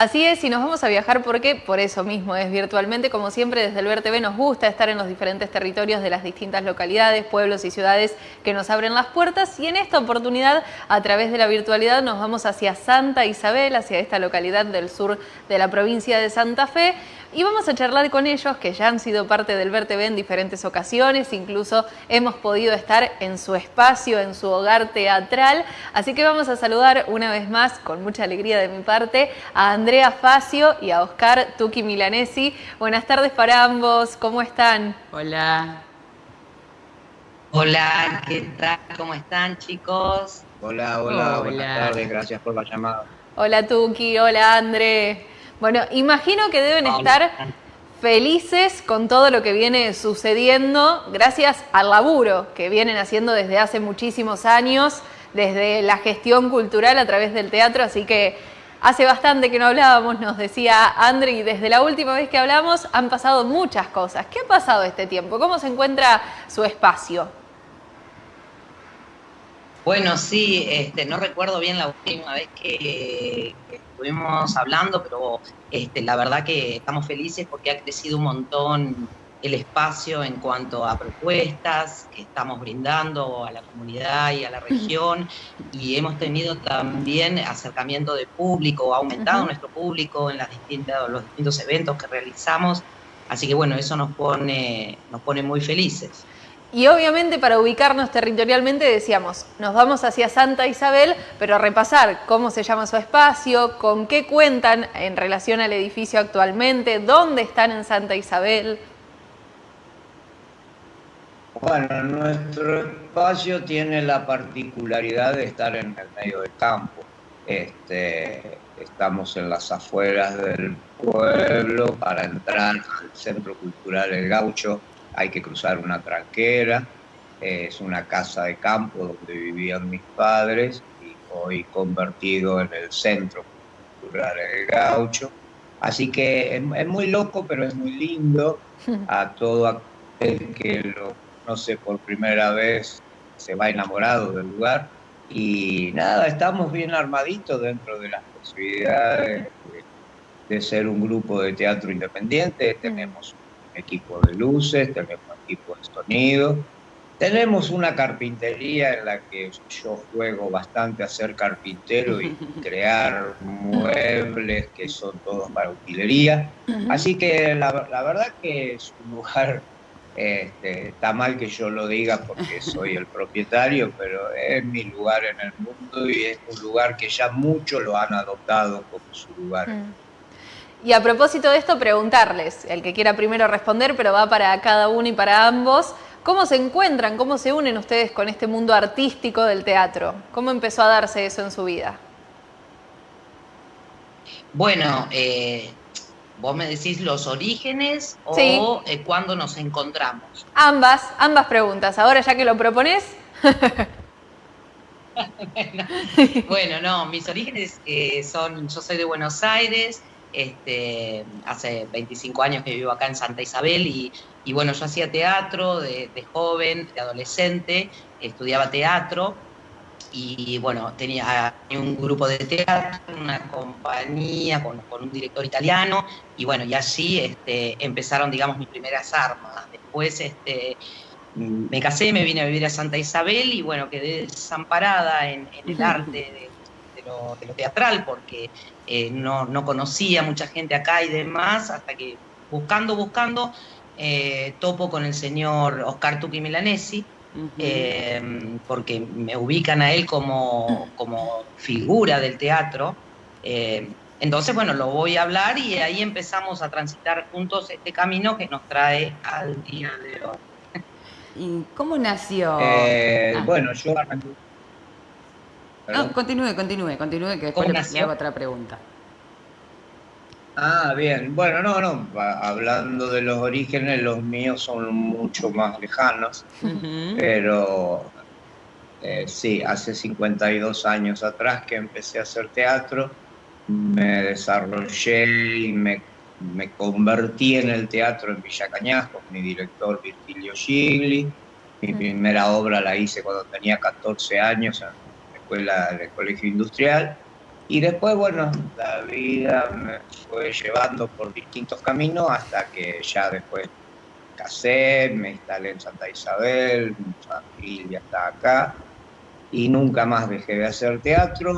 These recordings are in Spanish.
Así es, y nos vamos a viajar porque por eso mismo es virtualmente, como siempre desde el VerTV nos gusta estar en los diferentes territorios de las distintas localidades, pueblos y ciudades que nos abren las puertas y en esta oportunidad a través de la virtualidad nos vamos hacia Santa Isabel, hacia esta localidad del sur de la provincia de Santa Fe y vamos a charlar con ellos que ya han sido parte del VerTV en diferentes ocasiones, incluso hemos podido estar en su espacio, en su hogar teatral, así que vamos a saludar una vez más, con mucha alegría de mi parte, a Andrea Facio y a Oscar Tuki Milanesi. Buenas tardes para ambos, ¿cómo están? Hola. Hola, ¿qué tal? ¿Cómo están chicos? Hola, hola, hola. buenas tardes, gracias por la llamada. Hola Tuki, hola André. Bueno, imagino que deben estar felices con todo lo que viene sucediendo gracias al laburo que vienen haciendo desde hace muchísimos años, desde la gestión cultural a través del teatro, así que hace bastante que no hablábamos, nos decía André, y desde la última vez que hablamos han pasado muchas cosas. ¿Qué ha pasado este tiempo? ¿Cómo se encuentra su espacio? Bueno, sí, este, no recuerdo bien la última vez que, estuvimos hablando, pero este, la verdad que estamos felices porque ha crecido un montón el espacio en cuanto a propuestas que estamos brindando a la comunidad y a la región. Y hemos tenido también acercamiento de público, ha aumentado nuestro público en las distintas, los distintos eventos que realizamos, así que bueno, eso nos pone, nos pone muy felices. Y obviamente para ubicarnos territorialmente decíamos, nos vamos hacia Santa Isabel, pero a repasar cómo se llama su espacio, con qué cuentan en relación al edificio actualmente, dónde están en Santa Isabel. Bueno, nuestro espacio tiene la particularidad de estar en el medio del campo. Este, estamos en las afueras del pueblo para entrar al Centro Cultural El Gaucho hay que cruzar una tranquera, es una casa de campo donde vivían mis padres y hoy convertido en el centro cultural del gaucho. Así que es, muy loco, pero es muy lindo. A todo aquel que lo conoce por primera vez se va enamorado del lugar. Y nada, estamos bien armaditos dentro de las posibilidades de, de ser un grupo de teatro independiente. Tenemos equipo de luces, tenemos equipo de sonido. Tenemos una carpintería en la que yo juego bastante a ser carpintero y crear muebles que son todos para utilería. Así que la, verdad que es un lugar, este, está mal que yo lo diga porque soy el propietario, pero es mi lugar en el mundo y es un lugar que ya muchos lo han adoptado como su lugar. Y a propósito de esto, preguntarles, el que quiera primero responder, pero va para cada uno y para ambos, ¿cómo se encuentran, cómo se unen ustedes con este mundo artístico del teatro? ¿Cómo empezó a darse eso en su vida? Bueno, eh, vos me decís los orígenes o eh, cuándo nos encontramos. Ambas, ambas preguntas. Ahora ya que lo propones. bueno, no, mis orígenes eh, son, yo soy de Buenos Aires, este, hace 25 años que vivo acá en Santa Isabel y, bueno, yo hacía teatro de, joven, de adolescente, estudiaba teatro y bueno, tenía un grupo de teatro, una compañía con, un director italiano y bueno, y así este, empezaron, digamos, mis primeras armas. Después este, me casé, me vine a vivir a Santa Isabel y bueno, quedé desamparada en, el arte de, lo, de, lo, teatral porque eh, no, conocía mucha gente acá y demás, hasta que buscando, buscando, eh, topo con el señor Oscar Tuki Milanesi, eh, porque me ubican a él como, como figura del teatro. entonces, bueno, lo voy a hablar y ahí empezamos a transitar juntos este camino que nos trae al día de hoy. ¿Y cómo nació? Ah. Bueno, yo no, continúe, continúe, continúe, que después le hago otra pregunta. Ah, bien. Bueno, no, no. Hablando de los orígenes, los míos son mucho más lejanos. Pero eh, sí, hace 52 años atrás que empecé a hacer teatro, me desarrollé y me, me convertí en el teatro en Villa Cañas con mi director Virgilio Gigli. Mi primera obra la hice cuando tenía 14 años en escuela del Colegio Industrial. Y después, bueno, la vida me fue llevando por distintos caminos hasta que ya después casé, me instalé en Santa Isabel, mi familia está acá y nunca más dejé de hacer teatro.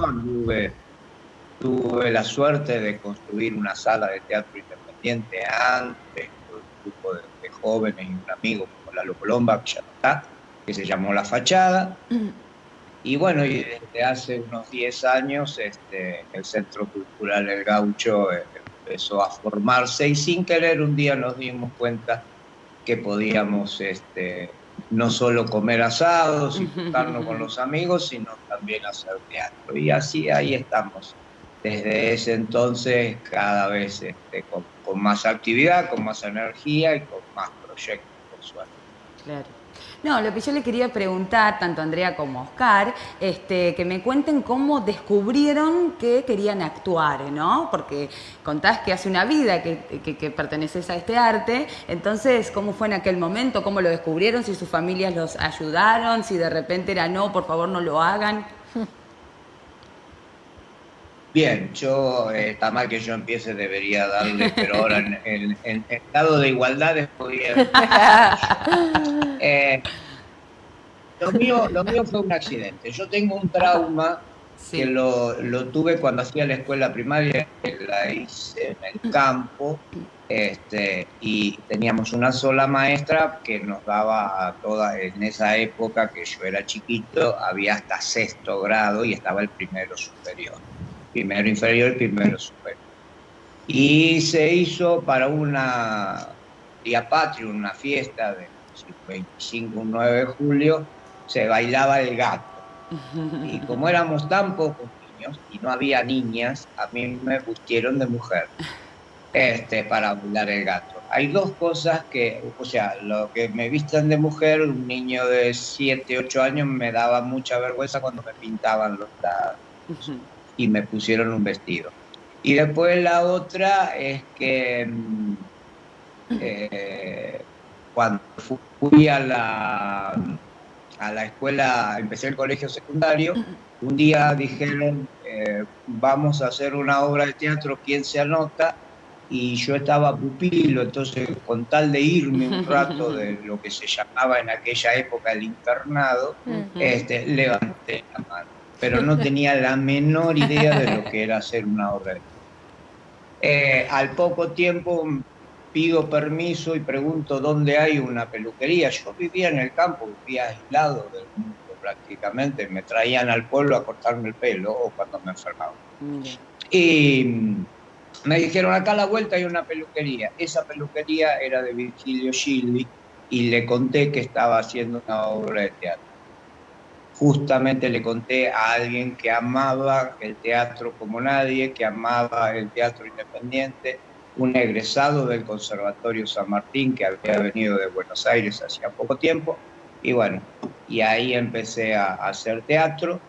tuve la suerte de construir una sala de teatro independiente antes, con un grupo de, jóvenes y un amigo como Lalo Colomba, que ya está, que se llamó La Fachada. Mm. Y bueno, y desde hace unos 10 años este, el Centro Cultural El Gaucho eh, empezó a formarse y sin querer un día nos dimos cuenta que podíamos este, no solo comer asados y juntarnos con los amigos, sino también hacer teatro. Y así ahí estamos. Desde ese entonces cada vez este, con, más actividad, con más energía y con más proyectos, por suerte. Claro. No, lo que yo le quería preguntar, tanto a Andrea como a Oscar, este, que me cuenten cómo descubrieron que querían actuar, ¿no? Porque contás que hace una vida que, que, perteneces a este arte, entonces, ¿cómo fue en aquel momento? ¿Cómo lo descubrieron? ¿Si sus familias los ayudaron? ¿Si de repente era no, por favor no lo hagan? Bien, yo, eh, está mal que yo empiece, debería darle, pero ahora en, en, estado de igualdad después. Eh, lo, mío, lo mío fue un accidente. Yo tengo un trauma que lo, lo, tuve cuando hacía la escuela primaria, la hice en el campo, este, y teníamos una sola maestra que nos daba a todas, en esa época que yo era chiquito, había hasta sexto grado y estaba el primero superior primero inferior y primero superior. Y se hizo para una Día Patrio, una fiesta del 25 un 9 de julio, se bailaba el gato. Y como éramos tan pocos niños y no había niñas, a mí me pusieron de mujer este, para bailar el gato. Hay dos cosas que, o sea, lo que me vistan de mujer, un niño de 7, 8 años me daba mucha vergüenza cuando me pintaban los lados y me pusieron un vestido. Y después la otra es que mm, eh, cuando fui a la, a la escuela, empecé el colegio secundario, un día dijeron, eh, vamos a hacer una obra de teatro, ¿quién se anota? Y yo estaba pupilo, entonces con tal de irme un rato de lo que se llamaba en aquella época el internado, este, levanté la mano pero no tenía la menor idea de lo que era hacer una obra. Eh, al poco tiempo pido permiso y pregunto dónde hay una peluquería. Yo vivía en el campo, vivía aislado del mundo prácticamente. Me traían al pueblo a cortarme el pelo o cuando me enfermaba. Y me dijeron, acá a la vuelta hay una peluquería. Esa peluquería era de Virgilio Gildi y le conté que estaba haciendo una obra de teatro justamente le conté a alguien que amaba el teatro como nadie, que amaba el teatro independiente, un egresado del Conservatorio San Martín que había venido de Buenos Aires hacía poco tiempo, y bueno, y ahí empecé a, hacer teatro.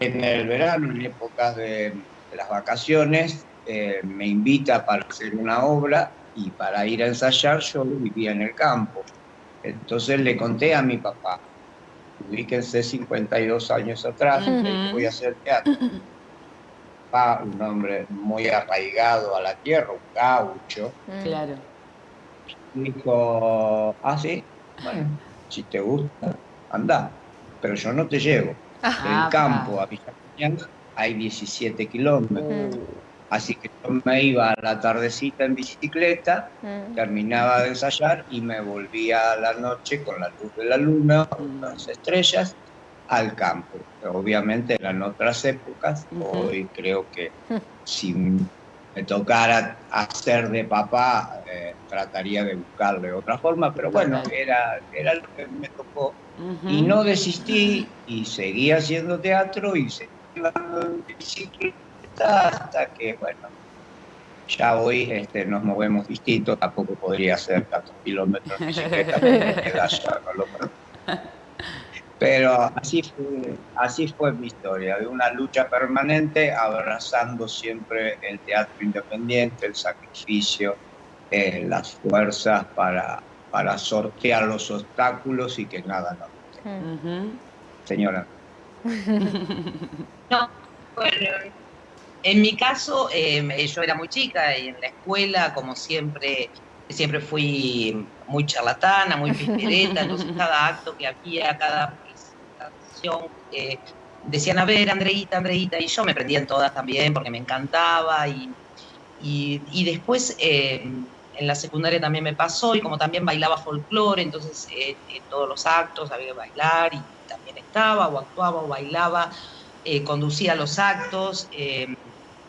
En el verano, en épocas de, las vacaciones, eh, me invita para hacer una obra y para ir a ensayar yo vivía en el campo. Entonces le conté a mi papá, ubíquense 52 años atrás, voy a hacer teatro. Va un hombre muy arraigado a la tierra, un gaucho. Mm. Claro. Dijo, ah, sí, bueno, si te gusta, anda, pero yo no te llevo. Ah, campo a Villa hay 17 kilómetros. Así que yo me iba a la tardecita en bicicleta, mm. terminaba de ensayar y me volvía a la noche con la luz de la luna, con las estrellas, al campo. Obviamente eran otras épocas, hoy creo que si me tocara hacer de papá, eh, trataría de buscarle otra forma, pero bueno, era, era lo que me tocó. Y no desistí y seguí haciendo teatro y seguí en bicicleta hasta que, bueno, ya hoy este, nos movemos distintos, tampoco podría ser tantos kilómetros Pero así fue, así fue mi historia, de una lucha permanente, abrazando siempre el teatro independiente, el sacrificio, eh, las fuerzas para, para sortear los obstáculos y que nada nos Señora. No, bueno, en mi caso, em, yo era muy chica y en la escuela, como siempre, siempre fui muy charlatana, muy pistereta, entonces cada acto que había, cada presentación, eh, decían, a ver, Andreita, Andreita, y yo me prendía en todas también porque me encantaba y, y, después em, en la secundaria también me pasó y como también bailaba folclore, entonces eh, en todos los actos había que bailar y también estaba o actuaba o bailaba, eh, conducía los actos, em,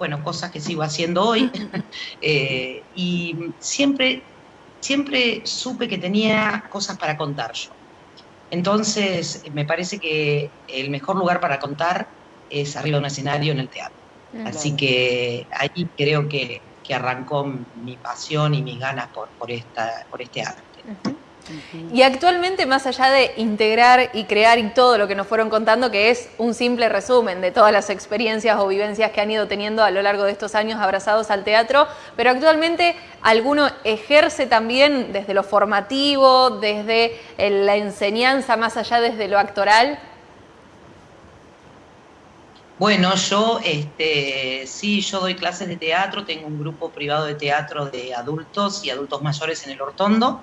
bueno, cosas que sigo haciendo hoy. Eh, y siempre, siempre supe que tenía cosas para contar yo. Entonces, me parece que el mejor lugar para contar es arriba de un escenario en el teatro. Así que ahí creo que, arrancó mi pasión y mis ganas por, por, esta, por este arte. Y actualmente, más allá de integrar y crear y todo lo que nos fueron contando, que es un simple resumen de todas las experiencias o vivencias que han ido teniendo a lo largo de estos años abrazados al teatro, pero actualmente alguno ejerce también desde lo formativo, desde la enseñanza, más allá desde lo actoral. Bueno, yo este, sí, yo doy clases de teatro, tengo un grupo privado de teatro de adultos y adultos mayores en el Hortondo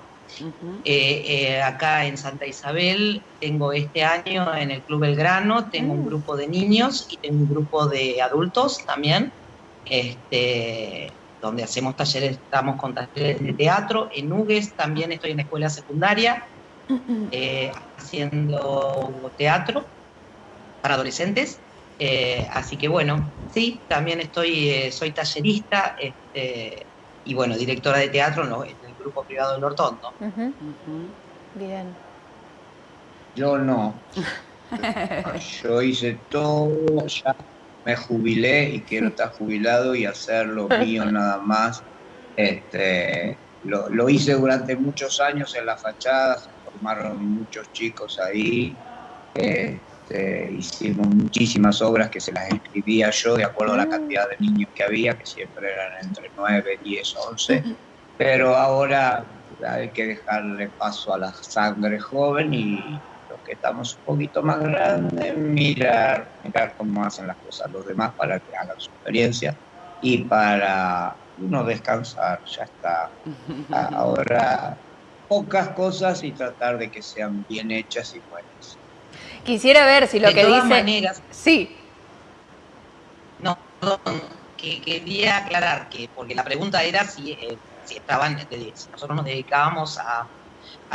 eh, eh, acá en Santa Isabel tengo este año en el Club Belgrano, tengo un mm. grupo de niños y tengo un grupo de adultos también, este, donde hacemos talleres, estamos con talleres de teatro. En Hugues también estoy en la escuela secundaria eh, haciendo teatro para adolescentes. así que bueno, sí, también estoy, soy tallerista este, y bueno, directora de teatro en, grupo privado del Hortondo. Bien. Yo no. Yo hice todo, ya me jubilé y quiero estar jubilado y hacer lo mío nada más. Este, lo, hice durante muchos años en la fachada, se formaron muchos chicos ahí. Este, hicimos muchísimas obras que se las escribía yo de acuerdo a la cantidad de niños que había, que siempre eran entre 9, 10, 11 pero ahora hay que dejarle paso a la sangre joven y los que estamos un poquito más grandes, mirar, mirar cómo hacen las cosas los demás para que hagan su experiencia y para uno descansar, ya está. Ahora pocas cosas y tratar de que sean bien hechas y buenas. Quisiera ver si lo que dice... maneras. Sí. No, que quería aclarar que, porque la pregunta era si eh, estaban, nosotros nos dedicábamos a,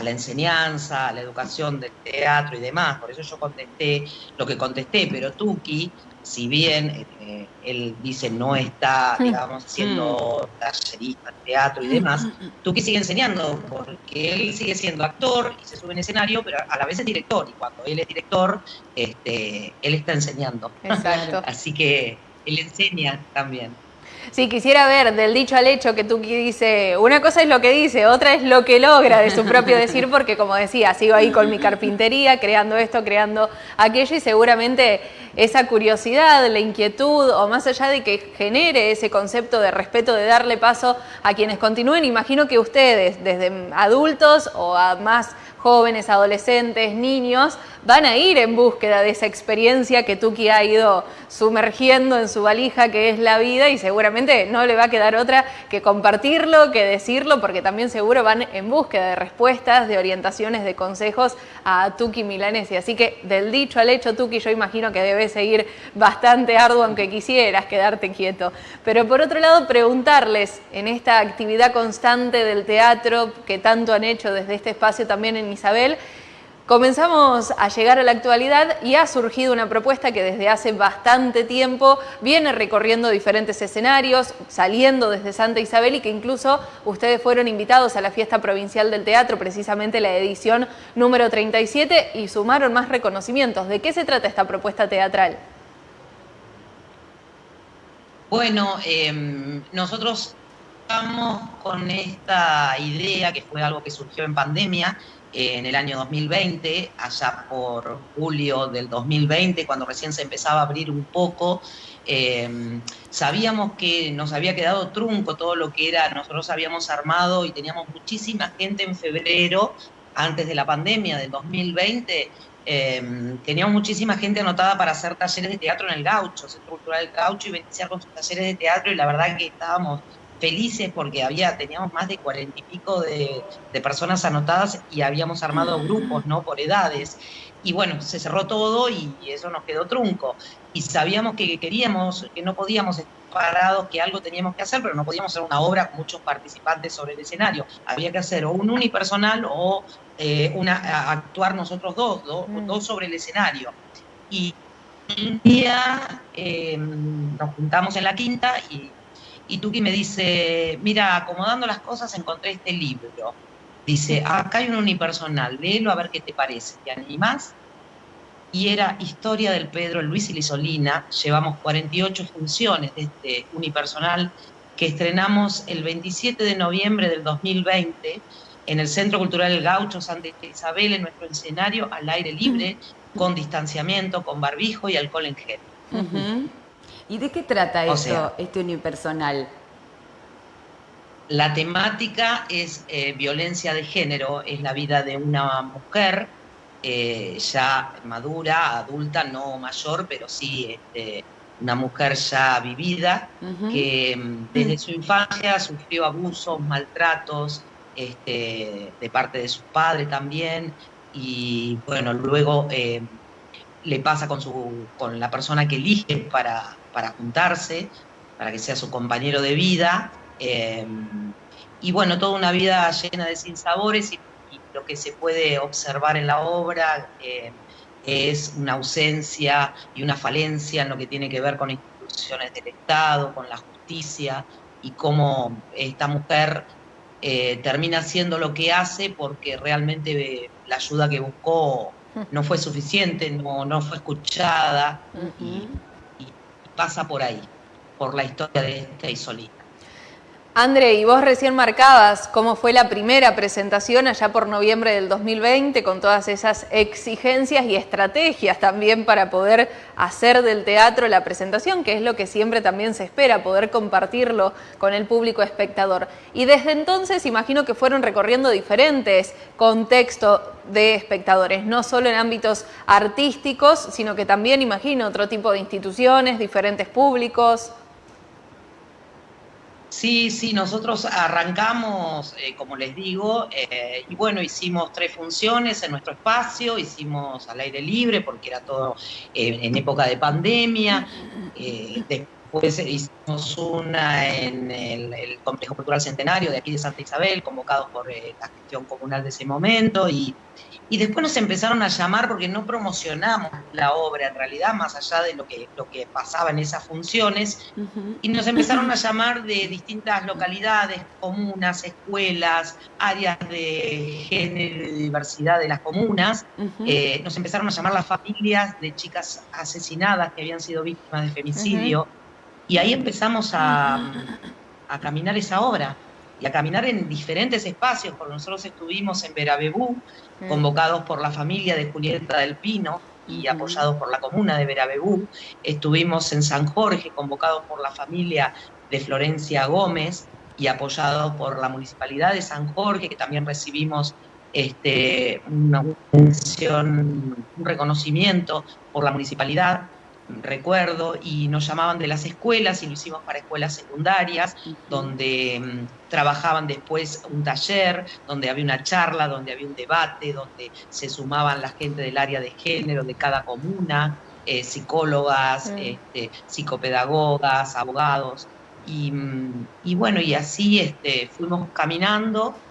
la enseñanza, a la educación del teatro y demás, por eso yo contesté lo que contesté, pero Tuki, si bien eh, él dice no está, digamos, haciendo tallerista, teatro y demás, Tuki sigue enseñando, porque él sigue siendo actor y se sube en escenario, pero a la vez es director, y cuando él es director, este, él está enseñando. Exacto. Así que él enseña también. Sí, quisiera ver del dicho al hecho que tú dice, una cosa es lo que dice, otra es lo que logra de su propio decir, porque como decía, sigo ahí con mi carpintería, creando esto, creando aquello, y seguramente esa curiosidad, la inquietud, o más allá de que genere ese concepto de respeto, de darle paso a quienes continúen, imagino que ustedes, desde adultos o a más jóvenes, adolescentes, niños, van a ir en búsqueda de esa experiencia que Tuki ha ido sumergiendo en su valija, que es la vida, y seguramente no le va a quedar otra que compartirlo, que decirlo, porque también seguro van en búsqueda de respuestas, de orientaciones, de consejos a Tuki Milanesi. Así que del dicho al hecho, Tuki, yo imagino que debe seguir bastante arduo, aunque quisieras quedarte quieto. Pero por otro lado, preguntarles en esta actividad constante del teatro que tanto han hecho desde este espacio también en Isabel, Comenzamos a llegar a la actualidad y ha surgido una propuesta que desde hace bastante tiempo viene recorriendo diferentes escenarios, saliendo desde Santa Isabel y que incluso ustedes fueron invitados a la fiesta provincial del teatro, precisamente la edición número 37, y sumaron más reconocimientos. ¿De qué se trata esta propuesta teatral? Bueno, em, nosotros estamos con esta idea que fue algo que surgió en pandemia, en el año 2020, allá por julio del 2020, cuando recién se empezaba a abrir un poco, eh, sabíamos que nos había quedado trunco todo lo que era, nosotros habíamos armado y teníamos muchísima gente en febrero, antes de la pandemia del 2020, eh, teníamos muchísima gente anotada para hacer talleres de teatro en el Gaucho, Centro Cultural del Gaucho, y beneficiar con sus talleres de teatro, y la verdad que estábamos felices porque había, teníamos más de cuarenta y pico de, personas anotadas y habíamos armado grupos, ¿no? Por edades. Y bueno, se cerró todo y eso nos quedó trunco. Y sabíamos que queríamos, que no podíamos estar parados, que algo teníamos que hacer, pero no podíamos hacer una obra con muchos participantes sobre el escenario. Había que hacer o un unipersonal o eh, una, actuar nosotros dos, mm. dos sobre el escenario. Y un día eh, nos juntamos en la quinta y y Tuki me dice, mira, acomodando las cosas encontré este libro. Dice, acá hay un unipersonal, léelo a ver qué te parece, ¿te animás? Y era Historia del Pedro Luis y Lisolina. Llevamos 48 funciones de este unipersonal que estrenamos el 27 de noviembre del 2020 en el Centro Cultural Gaucho Santa Isabel, en nuestro escenario al aire libre, con distanciamiento, con barbijo y alcohol en gel. ¿Y de qué trata eso, este unipersonal? La temática es eh, violencia de género, es la vida de una mujer eh, ya madura, adulta, no mayor, pero sí este, una mujer ya vivida, que mm, desde su infancia sufrió abusos, maltratos este, de parte de su padre también, y bueno, luego eh, le pasa con, su, con la persona que elige para, para juntarse, para que sea su compañero de vida. Eh, y bueno, toda una vida llena de sinsabores y, y lo que se puede observar en la obra eh, es una ausencia y una falencia en lo que tiene que ver con instituciones del Estado, con la justicia y cómo esta mujer eh, termina haciendo lo que hace porque realmente la ayuda que buscó no fue suficiente, no, no fue escuchada y, pasa por ahí, por la historia de esta Isolina. André, y vos recién marcabas cómo fue la primera presentación allá por noviembre del 2020 con todas esas exigencias y estrategias también para poder hacer del teatro la presentación, que es lo que siempre también se espera, poder compartirlo con el público espectador. Y desde entonces imagino que fueron recorriendo diferentes contextos de espectadores, no solo en ámbitos artísticos, sino que también imagino otro tipo de instituciones, diferentes públicos. Sí, sí, nosotros arrancamos, eh, como les digo, eh, y bueno, hicimos tres funciones en nuestro espacio, hicimos al aire libre porque era todo eh, en época de pandemia, después hicimos una en el, el, Complejo Cultural Centenario de aquí de Santa Isabel, convocados por la gestión comunal de ese momento, y y después nos empezaron a llamar porque no promocionamos la obra en realidad, más allá de lo que, lo que pasaba en esas funciones, y nos empezaron a llamar de distintas localidades, comunas, escuelas, áreas de género y diversidad de las comunas. Eh, nos empezaron a llamar las familias de chicas asesinadas que habían sido víctimas de femicidio, y ahí empezamos a, a caminar esa obra y a caminar en diferentes espacios, porque nosotros estuvimos en Verabebú, mm. convocados por la familia de Julieta del Pino y apoyados por la comuna de Verabebú, estuvimos en San Jorge, convocados por la familia de Florencia Gómez y apoyados por la municipalidad de San Jorge, que también recibimos este, una mención, un reconocimiento por la municipalidad recuerdo, y nos llamaban de las escuelas y lo hicimos para escuelas secundarias, donde mm, trabajaban después un taller, donde había una charla, donde había un debate, donde se sumaban la gente del área de género de cada comuna, eh, psicólogas, este, psicopedagogas, abogados. Y, mm, y, bueno, y así este, fuimos caminando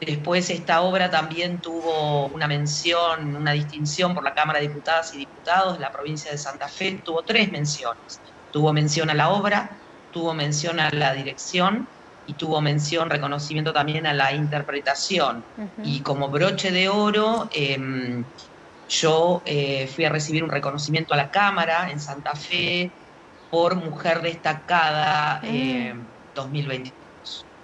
Después esta obra también tuvo una mención, una distinción por la Cámara de Diputadas y Diputados de la provincia de Santa Fe, tuvo tres menciones. Tuvo mención a la obra, tuvo mención a la dirección y tuvo mención, reconocimiento también a la interpretación. Y como broche de oro, em, yo eh, fui a recibir un reconocimiento a la Cámara en Santa Fe por Mujer Destacada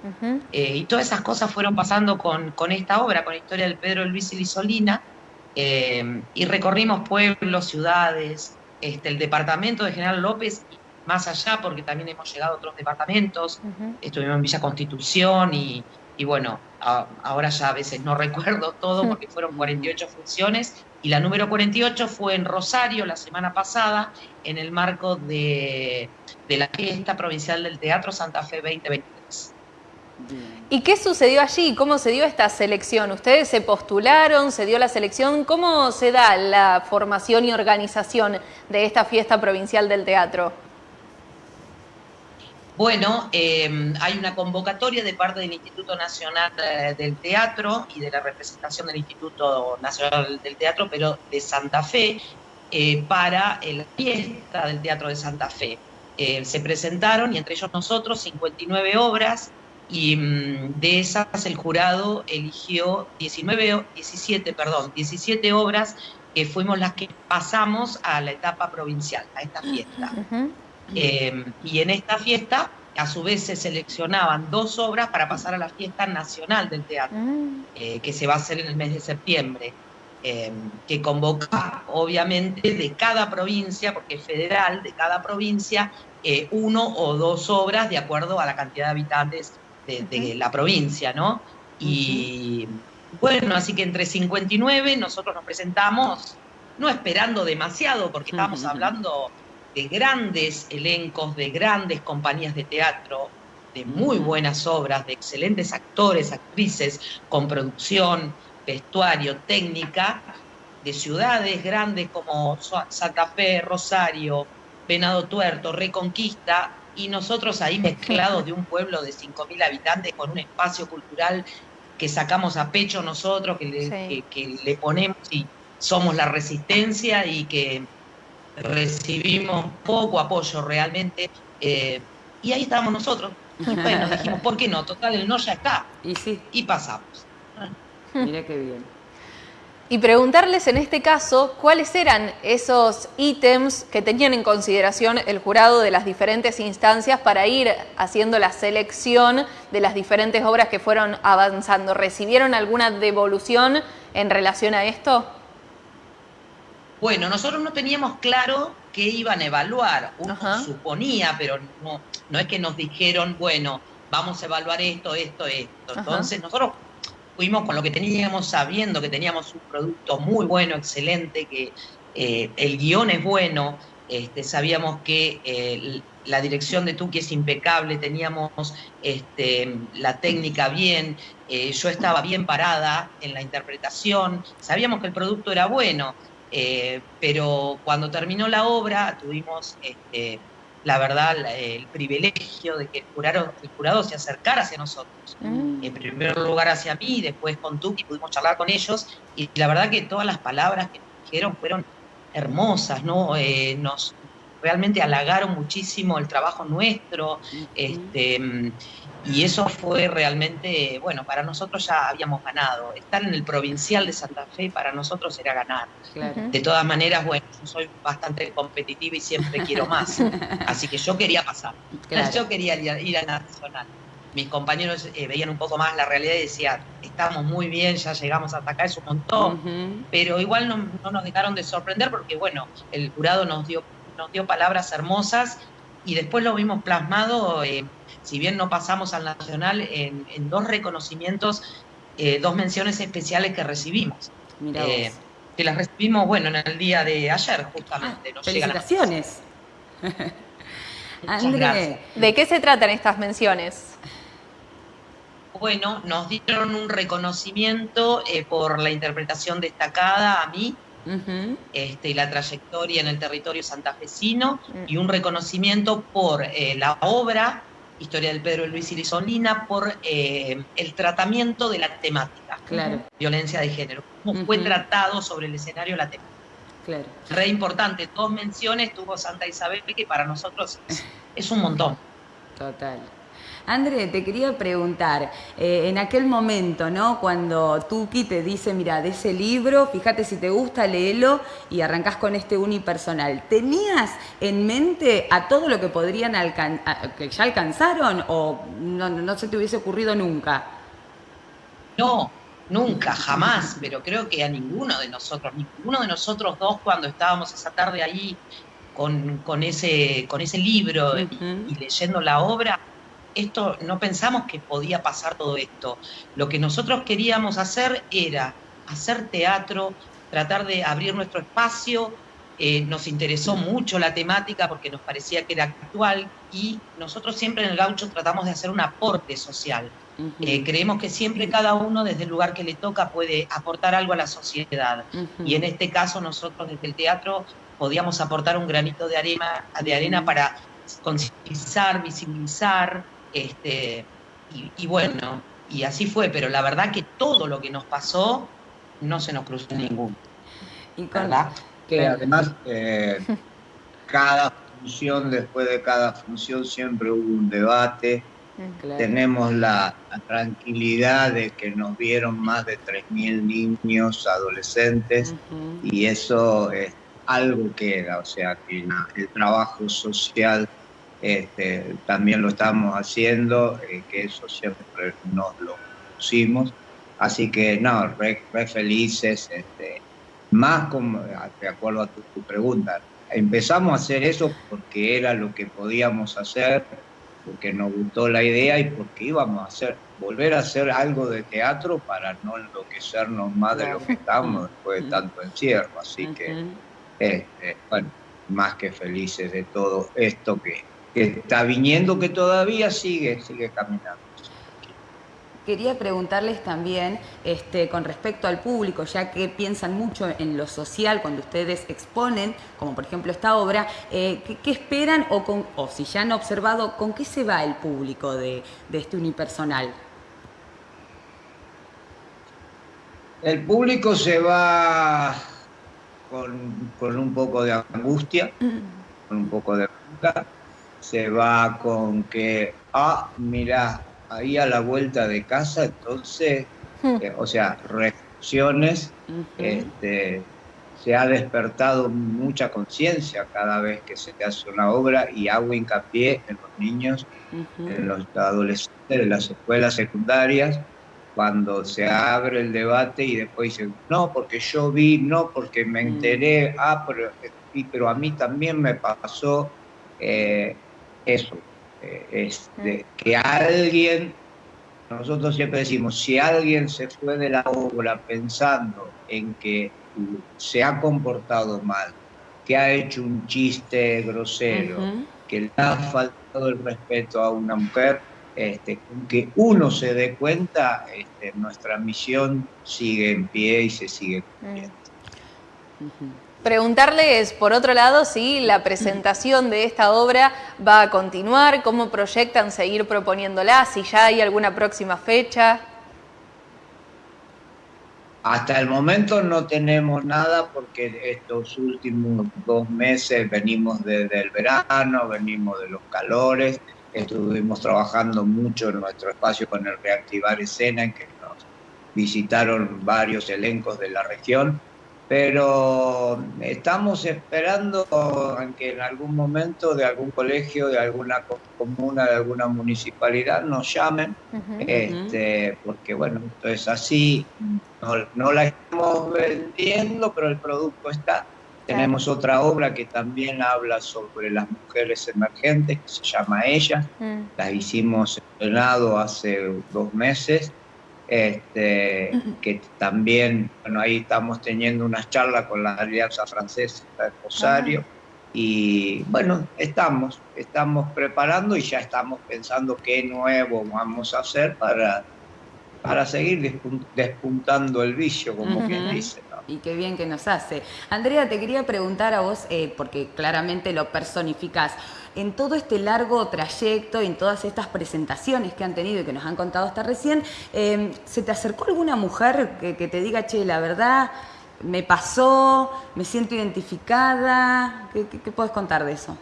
2020. Eh, y todas esas cosas fueron pasando con, esta obra, con la historia del Pedro Luis y Lisolina, eh, y recorrimos pueblos, ciudades, este, el departamento de General López, y más allá, porque también hemos llegado a otros departamentos, estuvimos en Villa Constitución y, bueno, ahora ya a veces no recuerdo todo porque fueron 48 funciones, Y la número 48 fue en Rosario la semana pasada, en el marco de, de la fiesta provincial del Teatro Santa Fe 2023. ¿Y qué sucedió allí? ¿Cómo se dio esta selección? ¿Ustedes se postularon? ¿Se dio la selección? ¿Cómo se da la formación y organización de esta fiesta provincial del teatro? Bueno, eh, hay una convocatoria de parte del Instituto Nacional eh, del Teatro y de la representación del Instituto Nacional del Teatro, pero de Santa Fe, eh, para la fiesta del Teatro de Santa Fe. se presentaron, y entre ellos nosotros, 59 obras, y mm, de esas el jurado eligió 19, 17, perdón, 17 obras que fuimos las que pasamos a la etapa provincial, a esta fiesta. Eh, y en esta fiesta, a su vez, se seleccionaban dos obras para pasar a la fiesta nacional del teatro, mm. eh, que se va a hacer en el mes de septiembre, eh, que convoca, obviamente, de cada provincia, porque es federal, de cada provincia, uno o dos obras de acuerdo a la cantidad de habitantes de, la provincia, ¿no? Y bueno, así que entre 59 nosotros nos presentamos, no esperando demasiado, porque estábamos hablando de grandes elencos, de grandes compañías de teatro, de muy buenas obras, de excelentes actores, actrices, con producción, vestuario, técnica, de ciudades grandes como Santa Fe, Rosario, Venado Tuerto, Reconquista, y nosotros ahí mezclados de un pueblo de 5.000 habitantes con un espacio cultural que sacamos a pecho nosotros, que le, que le ponemos y somos la resistencia y que recibimos poco apoyo realmente. Eh, y ahí estábamos nosotros. Y bueno, dijimos, ¿por qué no? Total, el no ya está. Y sí. Y pasamos. Mira qué bien. Y preguntarles en este caso cuáles eran esos ítems que tenían en consideración el jurado de las diferentes instancias para ir haciendo la selección de las diferentes obras que fueron avanzando. ¿Recibieron alguna devolución en relación a esto? Bueno, nosotros no teníamos claro qué iban a evaluar. Uno suponía, pero no, no es que nos dijeron, bueno, vamos a evaluar esto, esto, esto. Entonces nosotros fuimos con lo que teníamos, sabiendo que teníamos un producto muy bueno, excelente, que eh, el guion es bueno, este, sabíamos que eh, la dirección de Tuki es impecable, teníamos este, la técnica bien, eh, yo estaba bien parada en la interpretación, sabíamos que el producto era bueno. Pero cuando terminó la obra tuvimos, este, la verdad, el privilegio de que el jurado, el jurado se acercara hacia nosotros. Mm. En primer lugar hacia mí, después con Tuki pudimos charlar con ellos y la verdad que todas las palabras que nos dijeron fueron hermosas, ¿no? Eh, nos realmente halagaron muchísimo el trabajo nuestro, este, y eso fue realmente, bueno, para nosotros ya habíamos ganado. Estar en el provincial de Santa Fe para nosotros era ganar. De todas maneras, bueno, yo soy bastante competitiva y siempre quiero más. Así que yo quería pasar. Yo quería ir a Nacional. Mis compañeros eh, veían un poco más la realidad y decían, estamos muy bien, ya llegamos hasta acá, es un montón. Pero igual no, nos dejaron de sorprender porque, bueno, el jurado nos dio, nos dio palabras hermosas y después lo vimos plasmado. Eh, si bien no pasamos al Nacional, en, dos reconocimientos, eh, dos menciones especiales que recibimos. Eh, que las recibimos, bueno, en el día de ayer, justamente. Ah, felicitaciones. André, ¿de qué se tratan estas menciones? Bueno, nos dieron un reconocimiento eh, por la interpretación destacada a mí este, y la trayectoria en el territorio santafesino mm. y un reconocimiento por la obra Historia del Pedro Luis Irizolina, por eh, el tratamiento de la temática, claro. violencia de género, cómo fue tratado sobre el escenario la temática. Claro. Re importante, dos menciones tuvo Santa Isabel, que para nosotros es un montón. Total. André, te quería preguntar, eh, en aquel momento, ¿no? Cuando Tuki te dice, mira, de ese libro, fíjate si te gusta, léelo y arrancás con este unipersonal. ¿Tenías en mente a todo lo que podrían alcanzar, que ya alcanzaron o no, no se te hubiese ocurrido nunca? No, nunca, jamás, pero creo que a ninguno de nosotros, ninguno de nosotros dos cuando estábamos esa tarde ahí con, ese, con ese libro y, leyendo la obra, esto no pensamos que podía pasar todo esto. Lo que nosotros queríamos hacer era hacer teatro tratar de abrir nuestro espacio. Eh, nos interesó mucho la temática porque nos parecía que era actual y nosotros siempre en el gaucho tratamos de hacer un aporte social. Eh, creemos que siempre cada uno desde el lugar que le toca puede aportar algo a la sociedad. Y en este caso nosotros desde el teatro podíamos aportar un granito de arena, de arena para concientizar, visibilizar, este, y, bueno, y así fue, pero la verdad que todo lo que nos pasó no se nos cruzó ninguno. ¿Verdad? Que además eh, cada función, después de cada función siempre hubo un debate. Mm, Tenemos la, tranquilidad de que nos vieron más de 3.000 niños, adolescentes, y eso es algo queda, o sea que el trabajo social este, también lo estamos haciendo, eh, que eso siempre nos lo pusimos. Así que no, re, felices, este, más como, de acuerdo a tu, pregunta, empezamos a hacer eso porque era lo que podíamos hacer, porque nos gustó la idea y porque íbamos a hacer, volver a hacer algo de teatro para no enloquecernos más de lo que estamos después de tanto encierro. Así que, este, bueno, más que felices de todo esto que, que está viniendo, que todavía sigue, sigue caminando. Quería preguntarles también este, con respecto al público, ya que piensan mucho en lo social cuando ustedes exponen, como por ejemplo esta obra, eh, ¿qué, esperan o, con, o si ya han observado con qué se va el público de, este unipersonal? El público se va con, con un poco de angustia, con un poco de se va con que, ah, mira, ahí a la vuelta de casa, entonces, hmm. eh, o sea, reflexiones, este, se ha despertado mucha conciencia cada vez que se hace una obra y hago hincapié en los niños, en los adolescentes, en las escuelas secundarias, cuando se abre el debate y después dicen, no, porque yo vi, no, porque me mm. enteré, ah, pero, pero a mí también me pasó. Eh, eso, eh, es que alguien, nosotros siempre decimos, si alguien se fue de la obra pensando en que se ha comportado mal, que ha hecho un chiste grosero, que le ha faltado el respeto a una mujer, este, que uno se dé cuenta, este, nuestra misión sigue en pie y se sigue cumpliendo. Preguntarles, por otro lado, si la presentación de esta obra va a continuar, cómo proyectan seguir proponiéndola, si ya hay alguna próxima fecha. Hasta el momento no tenemos nada porque estos últimos dos meses venimos desde el verano, venimos de los calores, estuvimos trabajando mucho en nuestro espacio con el Reactivar Escena, en que nos visitaron varios elencos de la región pero estamos esperando que en algún momento de algún colegio, de alguna comuna, de alguna municipalidad nos llamen, este, porque bueno, esto es así, no, la estamos vendiendo, pero el producto está. Tenemos otra obra que también habla sobre las mujeres emergentes, que se llama Ella, mm. la hicimos en hace dos meses este, que también, bueno, ahí estamos teniendo unas charlas con la Alianza Francesa de Rosario. Y bueno, estamos, estamos preparando y ya estamos pensando qué nuevo vamos a hacer para, para seguir despuntando el vicio, como quien dice. Y qué bien que nos hace. Andrea, te quería preguntar a vos, eh, porque claramente lo personificás en todo este largo trayecto y en todas estas presentaciones que han tenido y que nos han contado hasta recién, em, ¿se te acercó alguna mujer que, te diga, che, la verdad, me pasó, me siento identificada? ¿Qué, puedes contar de eso?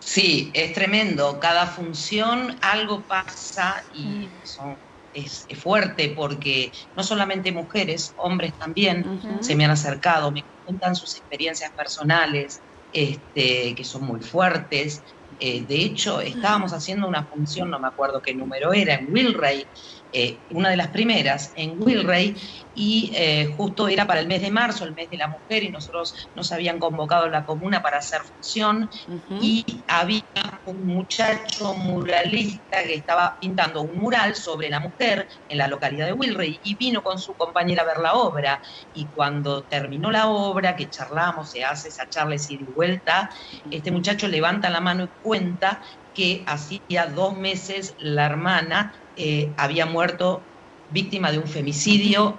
Sí, es tremendo. Cada función algo pasa y mm. es, fuerte porque no solamente mujeres, hombres también se me han acercado, me cuentan sus experiencias personales, este, que son muy fuertes, Eh, de hecho, estábamos haciendo una función, no me acuerdo qué número era, en Wilray, eh, una de las primeras en Wilray, y eh, justo era para el mes de marzo, el mes de la mujer, y nosotros nos habían convocado a la comuna para hacer función, y había un muchacho muralista que estaba pintando un mural sobre la mujer en la localidad de Wilray, y vino con su compañera a ver la obra, y cuando terminó la obra, que charlamos, se hace esa charla y de vuelta, este muchacho levanta la mano y cuenta que hacía dos meses la hermana eh, había muerto víctima de un femicidio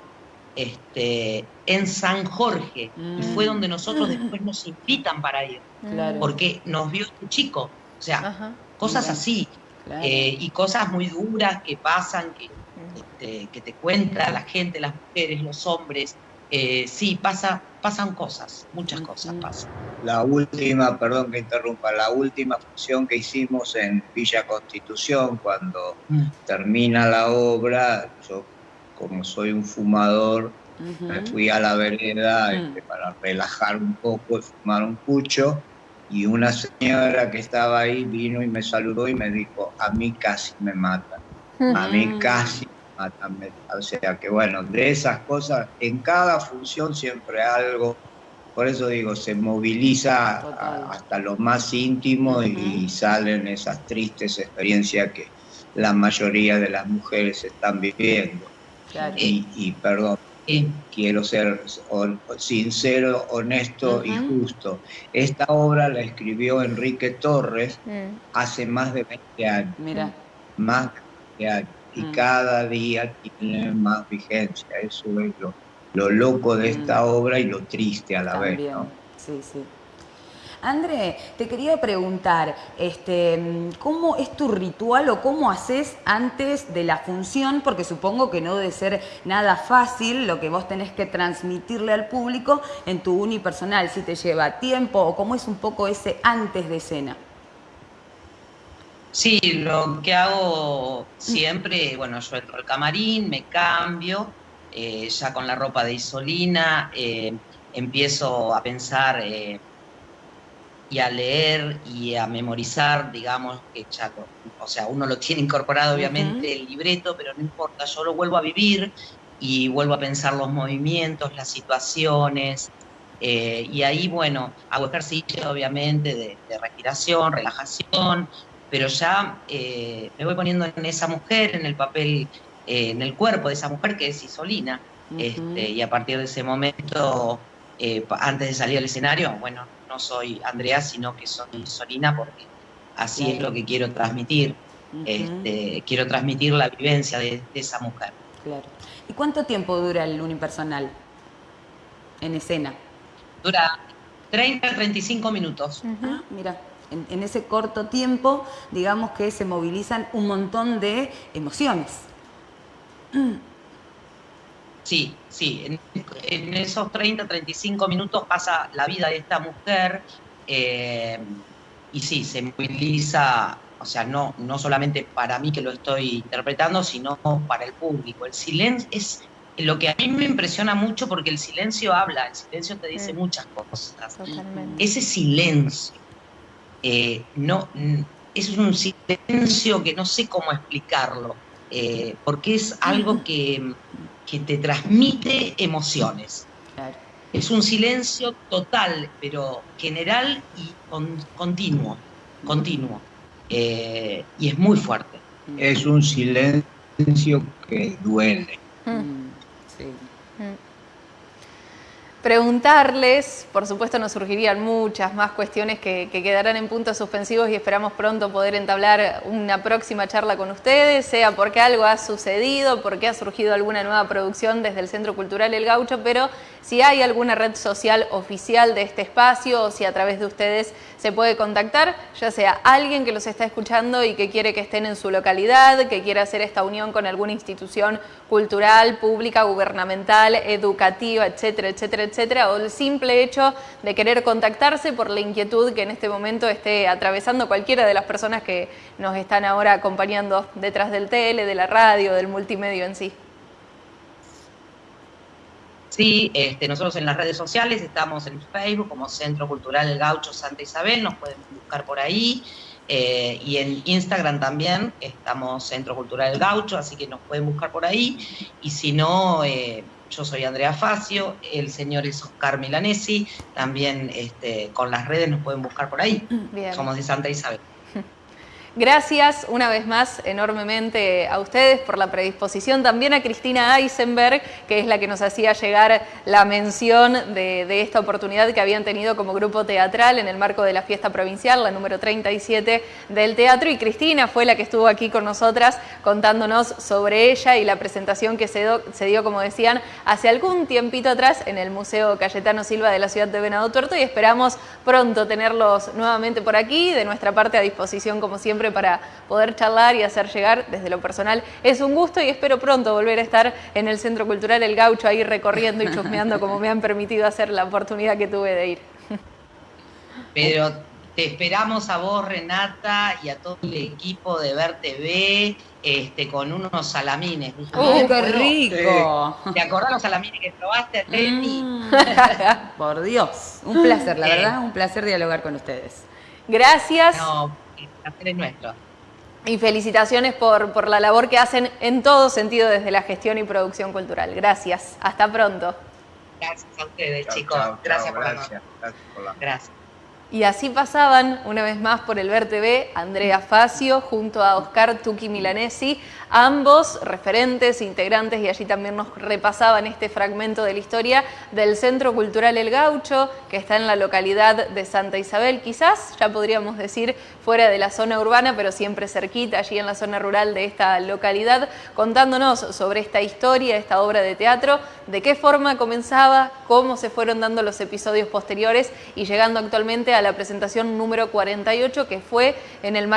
este, en San Jorge. Y fue mm. donde nosotros después nos invitan para ir. Porque nos vio un chico. O sea, cosas así. Eh, y cosas muy duras que pasan, que, este, que te cuenta la gente, las mujeres, los hombres. Eh, sí, pasa, pasan cosas, muchas cosas pasan. La última, perdón que interrumpa, la última función que hicimos en Villa Constitución, cuando mm. termina la obra, yo como soy un fumador, me fui a la vereda mm. este, para relajar un poco y fumar un pucho, y una señora que estaba ahí vino y me saludó y me dijo, a mí casi me matan, a mí casi o sea que bueno, de esas cosas, en cada función siempre algo, por eso digo, se moviliza hasta lo más íntimo y salen esas tristes experiencias que la mayoría de las mujeres están viviendo. Y, perdón, quiero ser sincero, honesto y justo. Esta obra la escribió Enrique Torres mm. hace más de 20 años. Mira. Más de 20 años y mm. cada día tiene más vigencia. Eso es lo, loco de esta mm. obra y lo triste a la vez. ¿no? Sí, sí. André, te quería preguntar, este, ¿cómo es tu ritual o cómo haces antes de la función? Porque supongo que no debe ser nada fácil lo que vos tenés que transmitirle al público en tu unipersonal, si te lleva tiempo o cómo es un poco ese antes de escena. Sí, lo que hago siempre, bueno, yo entro al camarín, me cambio, eh, ya con la ropa de Isolina, eh, empiezo a pensar eh, y a leer y a memorizar, digamos, que ya, o sea, uno lo tiene incorporado obviamente el libreto, pero no importa, yo lo vuelvo a vivir y vuelvo a pensar los movimientos, las situaciones, y ahí, bueno, hago ejercicio obviamente de, de respiración, relajación, pero ya eh, me voy poniendo en esa mujer, en el papel, eh, en el cuerpo de esa mujer que es Isolina. este, y a partir de ese momento, eh, antes de salir al escenario, bueno, no soy Andrea, sino que soy Isolina porque así es lo que quiero transmitir. este, quiero transmitir la vivencia de, esa mujer. Claro. ¿Y cuánto tiempo dura el unipersonal en escena? Dura 30 35 minutos. Ah, mira en, ese corto tiempo, digamos que se movilizan un montón de emociones. Sí, sí, en, esos 30, 35 minutos pasa la vida de esta mujer eh, y sí, se moviliza, o sea, no, no solamente para mí que lo estoy interpretando, sino para el público. El silencio es lo que a mí me impresiona mucho porque el silencio habla, el silencio te dice muchas cosas. Ese silencio eh, no, es un silencio que no sé cómo explicarlo, eh, porque es algo que, te transmite emociones. Es un silencio total, pero general y continuo, continuo. Eh, y es muy fuerte. Es un silencio que duele. Mm. Sí. Preguntarles, por supuesto nos surgirían muchas más cuestiones que, quedarán en puntos suspensivos y esperamos pronto poder entablar una próxima charla con ustedes, sea porque algo ha sucedido, porque ha surgido alguna nueva producción desde el Centro Cultural El Gaucho, pero si hay alguna red social oficial de este espacio o si a través de ustedes se puede contactar, ya sea alguien que los está escuchando y que quiere que estén en su localidad, que quiera hacer esta unión con alguna institución cultural, pública, gubernamental, educativa, etcétera, etcétera, etcétera, o el simple hecho de querer contactarse por la inquietud que en este momento esté atravesando cualquiera de las personas que nos están ahora acompañando detrás del tele, de la radio, del multimedio en sí. Sí, este, nosotros en las redes sociales estamos en Facebook como Centro Cultural Gaucho Santa Isabel, nos pueden buscar por ahí. Eh, y en Instagram también estamos Centro Cultural Gaucho, así que nos pueden buscar por ahí. Y si no, eh, yo soy Andrea Facio, el señor es Oscar Milanesi, también este, con las redes nos pueden buscar por ahí. Somos de Santa Isabel. Gracias una vez más enormemente a ustedes por la predisposición, también a Cristina Eisenberg, que es la que nos hacía llegar la mención de, esta oportunidad que habían tenido como grupo teatral en el marco de la fiesta provincial, la número 37 del teatro, y Cristina fue la que estuvo aquí con nosotras contándonos sobre ella y la presentación que se, se dio, como decían, hace algún tiempito atrás en el Museo Cayetano Silva de la ciudad de Venado Tuerto. Y esperamos pronto tenerlos nuevamente por aquí, de nuestra parte a disposición como siempre para poder charlar y hacer llegar desde lo personal. Es un gusto y espero pronto volver a estar en el Centro Cultural El Gaucho ahí recorriendo y chusmeando como me han permitido hacer la oportunidad que tuve de ir. Pero te esperamos a vos, Renata, y a todo el equipo de Ver TV, este, con unos salamines. ¡Oh, qué rico! ¿Te acordás los salamines que probaste, Teti? Mm. Por Dios, un placer, la verdad, un placer dialogar con ustedes. Gracias nuestro. Y felicitaciones por, por la labor que hacen en todo sentido desde la gestión y producción cultural. Gracias. Hasta pronto. Gracias a ustedes, chicos. gracias, por gracias, la... gracias. Y así pasaban, una vez más por el Ver TV, Andrea Facio junto a Oscar Tuki Milanesi, ambos referentes, integrantes, y allí también nos repasaban este fragmento de la historia del Centro Cultural El Gaucho, que está en la localidad de Santa Isabel, quizás, ya podríamos decir, fuera de la zona urbana, pero siempre cerquita, allí en la zona rural de esta localidad, contándonos sobre esta historia, esta obra de teatro, de qué forma comenzaba, cómo se fueron dando los episodios posteriores y llegando actualmente a la presentación número 48 que fue en el